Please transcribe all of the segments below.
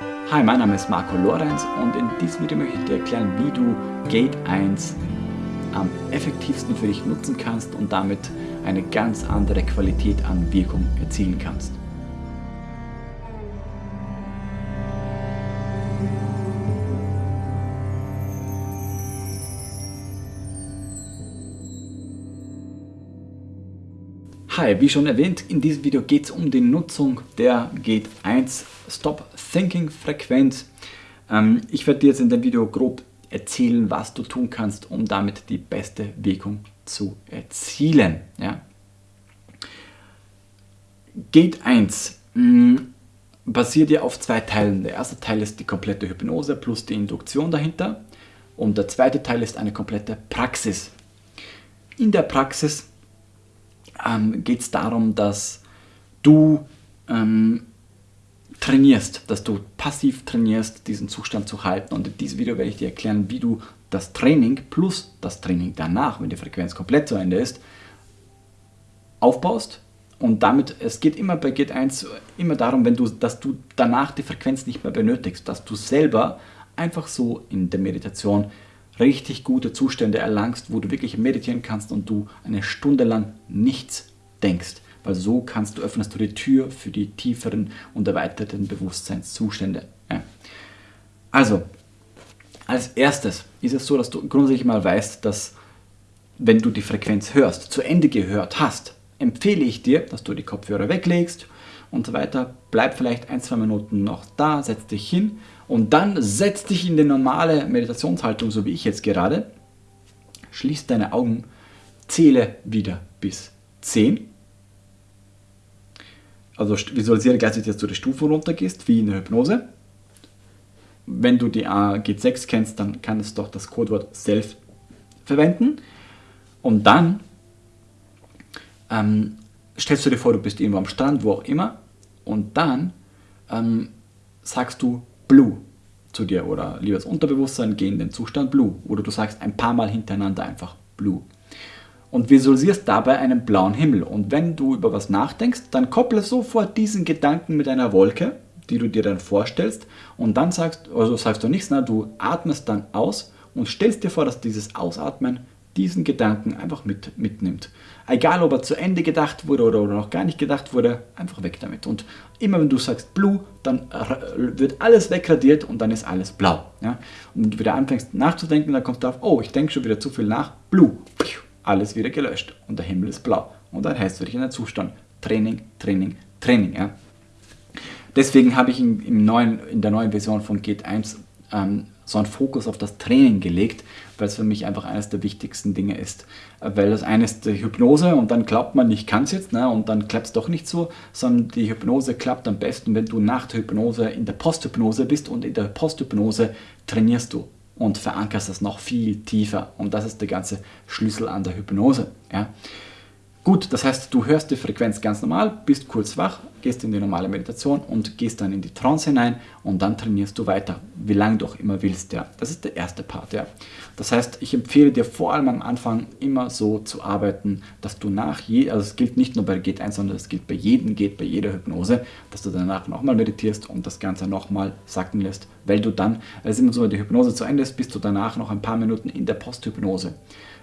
Hi, mein Name ist Marco Lorenz und in diesem Video möchte ich dir erklären, wie du Gate 1 am effektivsten für dich nutzen kannst und damit eine ganz andere Qualität an Wirkung erzielen kannst. Hi, wie schon erwähnt, in diesem Video geht es um die Nutzung der Gate 1 Stop Thinking Frequenz. Ähm, ich werde dir jetzt in dem Video grob erzählen, was du tun kannst, um damit die beste Wirkung zu erzielen. Ja. Gate 1 mh, basiert ja auf zwei Teilen. Der erste Teil ist die komplette Hypnose plus die Induktion dahinter und der zweite Teil ist eine komplette Praxis. In der Praxis ähm, geht es darum, dass du ähm, trainierst, dass du passiv trainierst, diesen Zustand zu halten. Und in diesem Video werde ich dir erklären, wie du das Training plus das Training danach, wenn die Frequenz komplett zu Ende ist, aufbaust. Und damit, es geht immer bei Gate 1 immer darum, wenn du, dass du danach die Frequenz nicht mehr benötigst, dass du selber einfach so in der Meditation richtig gute Zustände erlangst, wo du wirklich meditieren kannst und du eine Stunde lang nichts denkst. Weil so kannst du, öffnest du die Tür für die tieferen und erweiterten Bewusstseinszustände. Ja. Also, als erstes ist es so, dass du grundsätzlich mal weißt, dass wenn du die Frequenz hörst, zu Ende gehört hast, empfehle ich dir, dass du die Kopfhörer weglegst und so weiter. Bleib vielleicht ein, zwei Minuten noch da, setz dich hin und dann setz dich in die normale Meditationshaltung, so wie ich jetzt gerade. Schließ deine Augen, zähle wieder bis 10. Also visualisiere gleichzeitig, dass du die Stufe runtergehst, wie in der Hypnose. Wenn du die G6 kennst, dann kannst du doch das Codewort Self verwenden. Und dann ähm, stellst du dir vor, du bist irgendwo am Strand, wo auch immer. Und dann ähm, sagst du Blue zu dir oder liebes Unterbewusstsein, geh in den Zustand Blue. Oder du sagst ein paar Mal hintereinander einfach Blue. Und visualisierst dabei einen blauen Himmel. Und wenn du über was nachdenkst, dann kopple sofort diesen Gedanken mit einer Wolke, die du dir dann vorstellst. Und dann sagst, also sagst du nichts, na, du atmest dann aus und stellst dir vor, dass dieses Ausatmen diesen Gedanken einfach mit, mitnimmt. Egal, ob er zu Ende gedacht wurde oder, oder noch gar nicht gedacht wurde, einfach weg damit. Und immer wenn du sagst Blue, dann wird alles wegradiert und dann ist alles blau. Ja? Und wenn du wieder anfängst nachzudenken, dann kommst du auf, oh, ich denke schon wieder zu viel nach, Blue, alles wieder gelöscht und der Himmel ist blau. Und dann heißt es für dich in der Zustand Training, Training, Training. Ja? Deswegen habe ich in, im neuen, in der neuen Version von Gate 1 ähm, so einen Fokus auf das Training gelegt, weil es für mich einfach eines der wichtigsten Dinge ist. Weil das eine ist die Hypnose und dann glaubt man, ich kann es jetzt ne, und dann klappt es doch nicht so, sondern die Hypnose klappt am besten, wenn du nach der Hypnose in der Posthypnose bist und in der Posthypnose trainierst du und verankerst das noch viel tiefer und das ist der ganze Schlüssel an der Hypnose. Ja. Gut, das heißt, du hörst die Frequenz ganz normal, bist kurz wach, gehst in die normale Meditation und gehst dann in die Trance hinein und dann trainierst du weiter, wie lange du auch immer willst. Ja. Das ist der erste Part. Ja. Das heißt, ich empfehle dir vor allem am Anfang immer so zu arbeiten, dass du nach je, also es gilt nicht nur bei Geht 1, sondern es gilt bei jedem Geht, bei jeder Hypnose, dass du danach nochmal meditierst und das Ganze nochmal sacken lässt, weil du dann, also immer so, wenn die Hypnose zu Ende ist, bist du danach noch ein paar Minuten in der Posthypnose.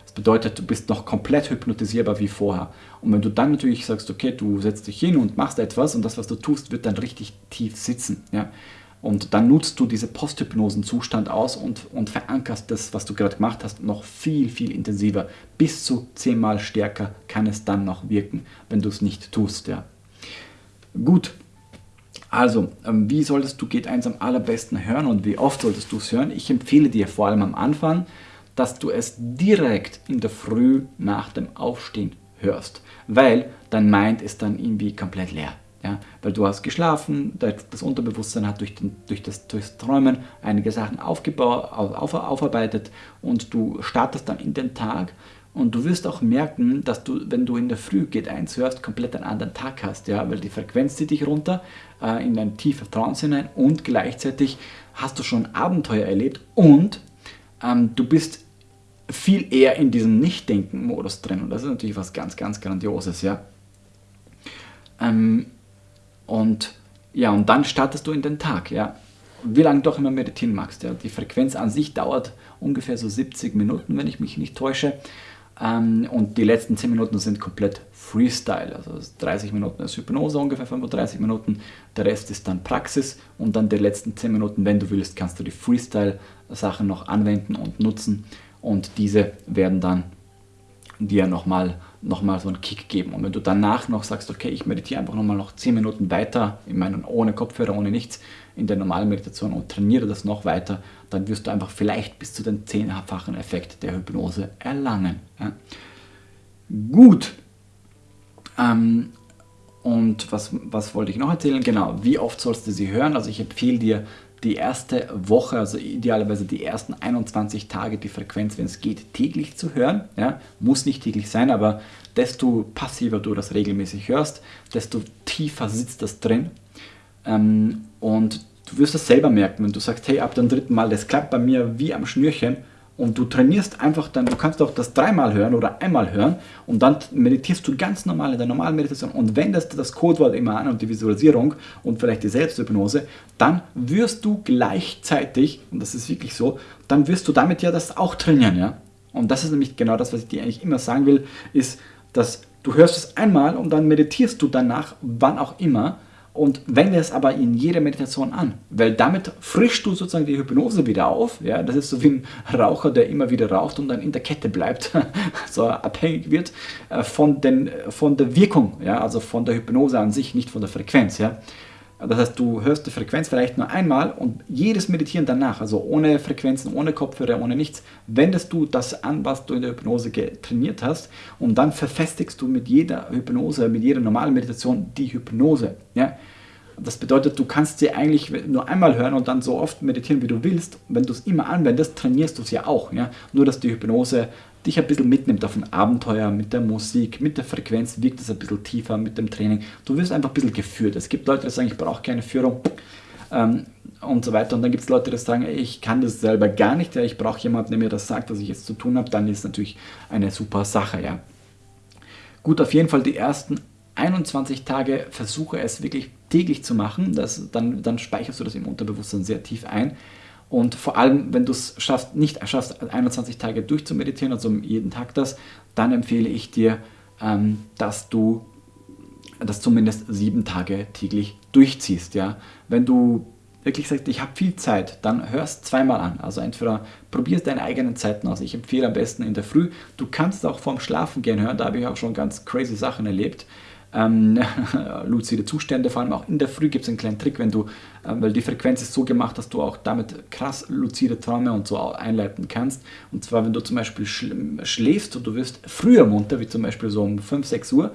Das bedeutet, du bist noch komplett hypnotisierbar wie vorher. Und wenn du dann natürlich sagst, okay, du setzt dich hin und machst etwas und das, was du tust, wird dann richtig tief sitzen. Ja? Und dann nutzt du diese Posthypnosen-Zustand aus und, und verankerst das, was du gerade gemacht hast, noch viel, viel intensiver. Bis zu zehnmal stärker kann es dann noch wirken, wenn du es nicht tust. Ja. Gut, also, ähm, wie solltest du Geht 1 am allerbesten hören und wie oft solltest du es hören? Ich empfehle dir vor allem am Anfang, dass du es direkt in der Früh nach dem Aufstehen hörst, weil dein Mind ist dann irgendwie komplett leer. Ja, weil du hast geschlafen, das Unterbewusstsein hat durch, den, durch, das, durch das Träumen einige Sachen aufgebaut, auf, aufarbeitet und du startest dann in den Tag und du wirst auch merken, dass du, wenn du in der Früh Geht 1 hörst, komplett einen anderen Tag hast, ja, weil die Frequenz zieht dich runter äh, in eine tiefe Trance hinein und gleichzeitig hast du schon Abenteuer erlebt und ähm, du bist viel eher in diesem Nicht-Denken-Modus drin. Und das ist natürlich was ganz, ganz Grandioses, ja. Ähm, und ja, und dann startest du in den Tag, ja. wie lange du auch immer meditieren magst. Ja. Die Frequenz an sich dauert ungefähr so 70 Minuten, wenn ich mich nicht täusche. Ähm, und die letzten 10 Minuten sind komplett Freestyle. Also 30 Minuten ist Hypnose, ungefähr 35 Minuten. Der Rest ist dann Praxis. Und dann die letzten 10 Minuten, wenn du willst, kannst du die Freestyle-Sachen noch anwenden und nutzen. Und diese werden dann dir nochmal noch mal so einen Kick geben. Und wenn du danach noch sagst, okay, ich meditiere einfach nochmal noch 10 Minuten weiter, ich meine ohne Kopfhörer, ohne nichts, in der normalen Meditation und trainiere das noch weiter, dann wirst du einfach vielleicht bis zu den zehnfachen Effekt der Hypnose erlangen. Ja. Gut. Ähm, und was, was wollte ich noch erzählen? Genau, wie oft sollst du sie hören? Also ich empfehle dir die erste Woche, also idealerweise die ersten 21 Tage die Frequenz, wenn es geht, täglich zu hören. Ja, muss nicht täglich sein, aber desto passiver du das regelmäßig hörst, desto tiefer sitzt das drin. Ähm, und du wirst es selber merken, wenn du sagst, hey, ab dem dritten Mal, das klappt bei mir wie am Schnürchen, und du trainierst einfach dann, du kannst auch das dreimal hören oder einmal hören und dann meditierst du ganz normal in der normalen Meditation und wendest das Codewort immer an und die Visualisierung und vielleicht die Selbsthypnose, dann wirst du gleichzeitig, und das ist wirklich so, dann wirst du damit ja das auch trainieren, ja. Und das ist nämlich genau das, was ich dir eigentlich immer sagen will, ist, dass du hörst es einmal und dann meditierst du danach, wann auch immer, und wende es aber in jeder Meditation an, weil damit frischst du sozusagen die Hypnose wieder auf. Ja, das ist so wie ein Raucher, der immer wieder raucht und dann in der Kette bleibt, so abhängig wird äh, von, den, von der Wirkung, ja, also von der Hypnose an sich, nicht von der Frequenz. Ja. Das heißt, du hörst die Frequenz vielleicht nur einmal und jedes Meditieren danach, also ohne Frequenzen, ohne Kopfhörer, ohne nichts, wendest du das an, was du in der Hypnose trainiert hast und dann verfestigst du mit jeder Hypnose, mit jeder normalen Meditation die Hypnose. Ja? Das bedeutet, du kannst sie eigentlich nur einmal hören und dann so oft meditieren, wie du willst. Wenn du es immer anwendest, trainierst du es ja auch. Ja? Nur, dass die Hypnose dich ein bisschen mitnimmt auf ein Abenteuer mit der Musik, mit der Frequenz wirkt es ein bisschen tiefer mit dem Training. Du wirst einfach ein bisschen geführt. Es gibt Leute, die sagen, ich brauche keine Führung ähm, und so weiter. Und dann gibt es Leute, die sagen, ich kann das selber gar nicht, ja, ich brauche jemanden, der mir das sagt, was ich jetzt zu tun habe. Dann ist natürlich eine super Sache. Ja. Gut, auf jeden Fall die ersten 21 Tage versuche es wirklich täglich zu machen. Das, dann, dann speicherst du das im Unterbewusstsein sehr tief ein. Und vor allem, wenn du es schaffst, nicht schaffst, 21 Tage durchzumeditieren, also jeden Tag das, dann empfehle ich dir, ähm, dass du das zumindest sieben Tage täglich durchziehst. Ja? Wenn du wirklich sagst, ich habe viel Zeit, dann hörst zweimal an. Also entweder probierst deine eigenen Zeiten aus. Ich empfehle am besten in der Früh. Du kannst auch vorm Schlafen gehen hören, da habe ich auch schon ganz crazy Sachen erlebt ähm, luzide Zustände, vor allem auch in der Früh gibt es einen kleinen Trick, wenn du, äh, weil die Frequenz ist so gemacht, dass du auch damit krass luzide Träume und so einleiten kannst. Und zwar, wenn du zum Beispiel schläfst und du wirst früher munter, wie zum Beispiel so um 5, 6 Uhr,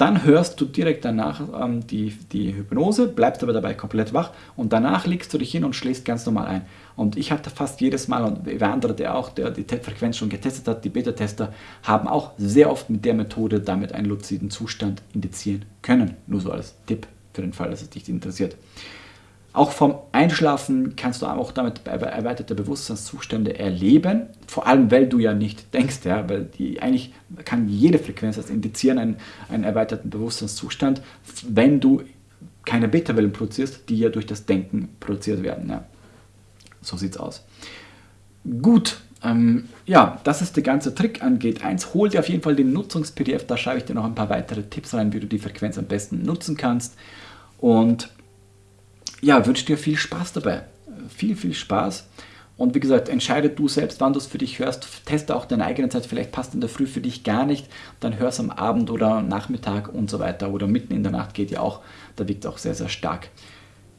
dann hörst du direkt danach ähm, die, die Hypnose, bleibst aber dabei komplett wach und danach legst du dich hin und schläfst ganz normal ein. Und ich hatte fast jedes Mal, und wer andere, der auch der die Frequenz schon getestet hat, die Beta-Tester, haben auch sehr oft mit der Methode damit einen luziden Zustand indizieren können. Nur so als Tipp für den Fall, dass es dich interessiert. Auch vom Einschlafen kannst du auch damit erweiterte Bewusstseinszustände erleben, vor allem weil du ja nicht denkst, ja, weil die eigentlich kann jede Frequenz das indizieren, einen, einen erweiterten Bewusstseinszustand, wenn du keine Beta-Wellen produzierst, die ja durch das Denken produziert werden. Ja. So sieht's aus. Gut, ähm, ja, das ist der ganze Trick an Gate 1. Hol dir auf jeden Fall den Nutzungs-PDF, da schreibe ich dir noch ein paar weitere Tipps rein, wie du die Frequenz am besten nutzen kannst. Und ja, wünsche dir viel Spaß dabei. Viel, viel Spaß. Und wie gesagt, entscheide du selbst, wann du es für dich hörst. Teste auch deine eigene Zeit. Vielleicht passt in der Früh für dich gar nicht. Dann hör es am Abend oder Nachmittag und so weiter. Oder mitten in der Nacht geht ja auch. Da wiegt es auch sehr, sehr stark.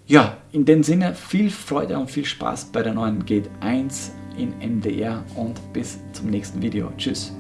Ja, in dem Sinne viel Freude und viel Spaß bei der neuen Gate 1 in MDR und bis zum nächsten Video. Tschüss.